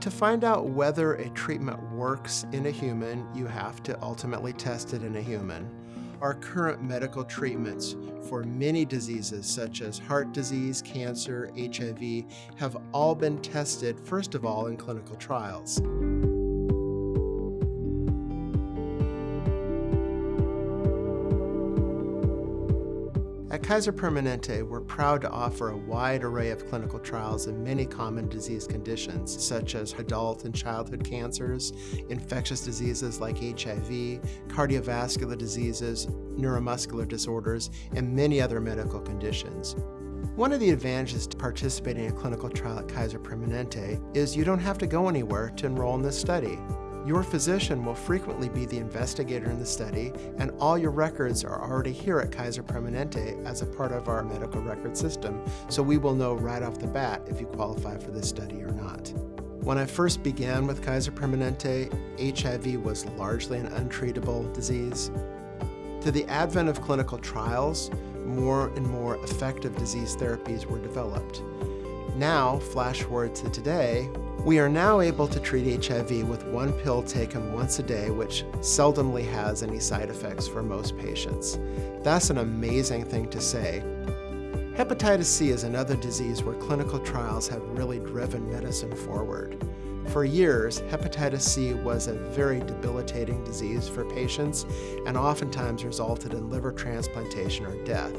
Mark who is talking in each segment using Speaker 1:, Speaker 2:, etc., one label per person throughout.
Speaker 1: To find out whether a treatment works in a human, you have to ultimately test it in a human. Our current medical treatments for many diseases such as heart disease, cancer, HIV have all been tested first of all in clinical trials. At Kaiser Permanente, we're proud to offer a wide array of clinical trials in many common disease conditions, such as adult and childhood cancers, infectious diseases like HIV, cardiovascular diseases, neuromuscular disorders, and many other medical conditions. One of the advantages to participating in a clinical trial at Kaiser Permanente is you don't have to go anywhere to enroll in this study. Your physician will frequently be the investigator in the study, and all your records are already here at Kaiser Permanente as a part of our medical record system, so we will know right off the bat if you qualify for this study or not. When I first began with Kaiser Permanente, HIV was largely an untreatable disease. To the advent of clinical trials, more and more effective disease therapies were developed. Now, flash forward to today, we are now able to treat HIV with one pill taken once a day, which seldomly has any side effects for most patients. That's an amazing thing to say. Hepatitis C is another disease where clinical trials have really driven medicine forward. For years, hepatitis C was a very debilitating disease for patients and oftentimes resulted in liver transplantation or death.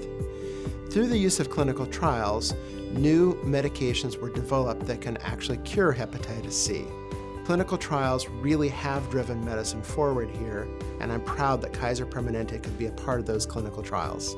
Speaker 1: Through the use of clinical trials, new medications were developed that can actually cure hepatitis C. Clinical trials really have driven medicine forward here, and I'm proud that Kaiser Permanente could be a part of those clinical trials.